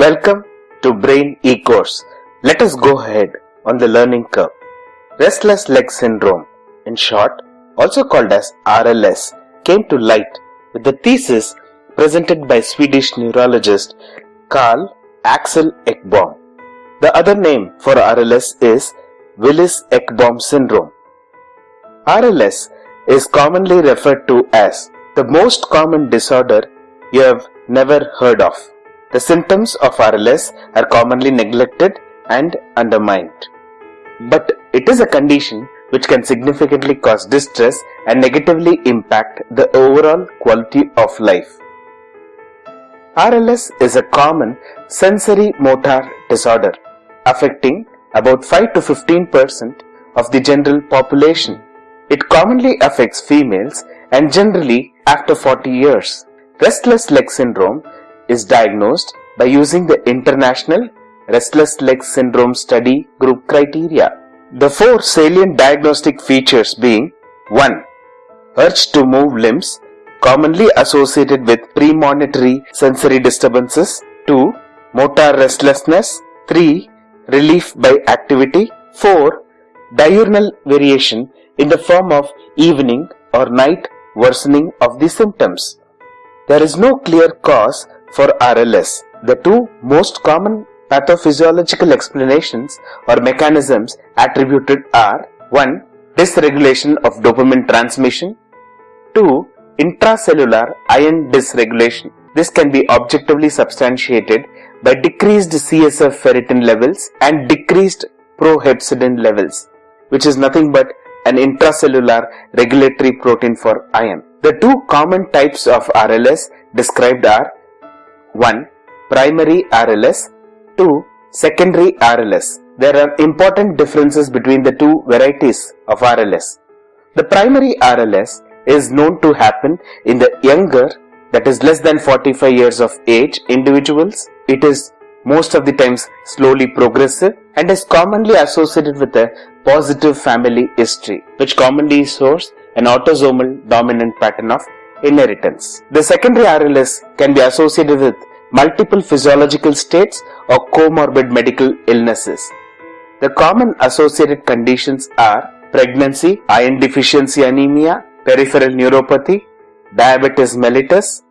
Welcome to Brain E-Course. Let us go ahead on the learning curve. Restless leg syndrome, in short, also called as RLS, came to light with the thesis presented by Swedish neurologist Carl Axel Ekbom. The other name for RLS is Willis-Ekbom syndrome. RLS is commonly referred to as the most common disorder you have never heard of. The symptoms of RLS are commonly neglected and undermined. But it is a condition which can significantly cause distress and negatively impact the overall quality of life. RLS is a common sensory motor disorder affecting about 5 to 15 percent of the general population. It commonly affects females and generally after 40 years. Restless leg syndrome is diagnosed by using the International Restless Leg Syndrome Study Group criteria. The four salient diagnostic features being 1. Urge to move limbs commonly associated with premonitory sensory disturbances. 2. Motor restlessness. 3 relief by activity. 4. Diurnal variation in the form of evening or night worsening of the symptoms. There is no clear cause for RLS. The two most common pathophysiological explanations or mechanisms attributed are 1. Dysregulation of dopamine transmission 2. Intracellular iron dysregulation. This can be objectively substantiated by decreased CSF ferritin levels and decreased prohepcidin levels, which is nothing but an intracellular regulatory protein for iron. The two common types of RLS described are 1. Primary RLS 2. Secondary RLS. There are important differences between the two varieties of RLS. The primary RLS is known to happen in the younger that is less than 45 years of age individuals. It is most of the times slowly progressive and is commonly associated with a positive family history which commonly shows an autosomal dominant pattern of inheritance. The secondary RLS can be associated with multiple physiological states or comorbid medical illnesses. The common associated conditions are pregnancy, iron deficiency anemia, peripheral neuropathy, diabetes mellitus,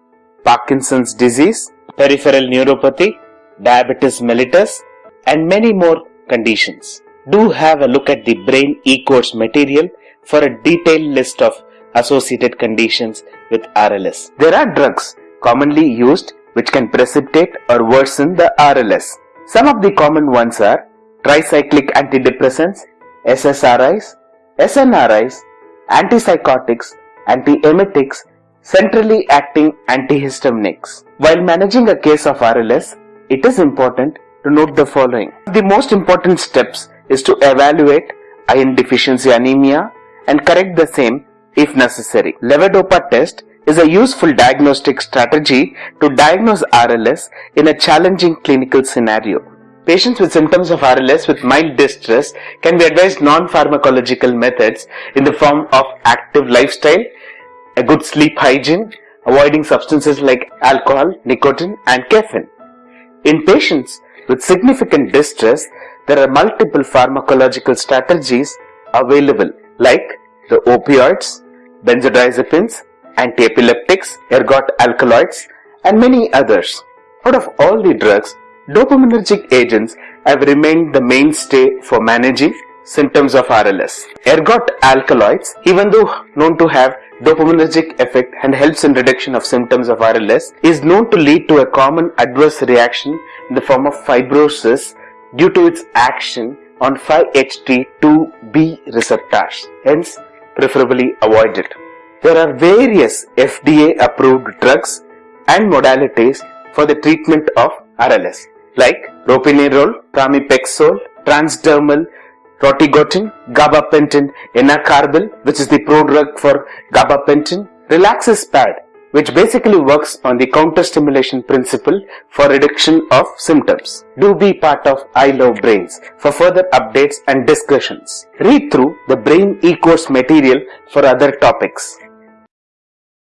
Parkinson's disease, peripheral neuropathy, diabetes mellitus, and many more conditions. Do have a look at the brain e-course material for a detailed list of associated conditions with RLS. There are drugs commonly used which can precipitate or worsen the RLS. Some of the common ones are tricyclic antidepressants, SSRIs, SNRIs, antipsychotics, antiemetics, centrally acting antihistaminics. While managing a case of RLS, it is important to note the following. The most important steps is to evaluate iron deficiency anemia and correct the same if necessary. Levodopa test is a useful diagnostic strategy to diagnose RLS in a challenging clinical scenario. Patients with symptoms of RLS with mild distress can be advised non-pharmacological methods in the form of active lifestyle, a good sleep hygiene, avoiding substances like alcohol, nicotine and caffeine. In patients with significant distress, there are multiple pharmacological strategies available like the opioids, benzodiazepines, antiepileptics, ergot alkaloids, and many others. Out of all the drugs, dopaminergic agents have remained the mainstay for managing symptoms of RLS. Ergot alkaloids, even though known to have dopaminergic effect and helps in reduction of symptoms of RLS, is known to lead to a common adverse reaction in the form of fibrosis due to its action on 5-HT2B receptors. Hence, preferably avoided. There are various FDA approved drugs and modalities for the treatment of RLS like ropinirole, pramipexole, transdermal rotigotine, gabapentin enacarbil which is the prodrug for gabapentin, relaxis-pad which basically works on the counter stimulation principle for reduction of symptoms. Do be part of I Love Brains for further updates and discussions. Read through the Brain e-course material for other topics.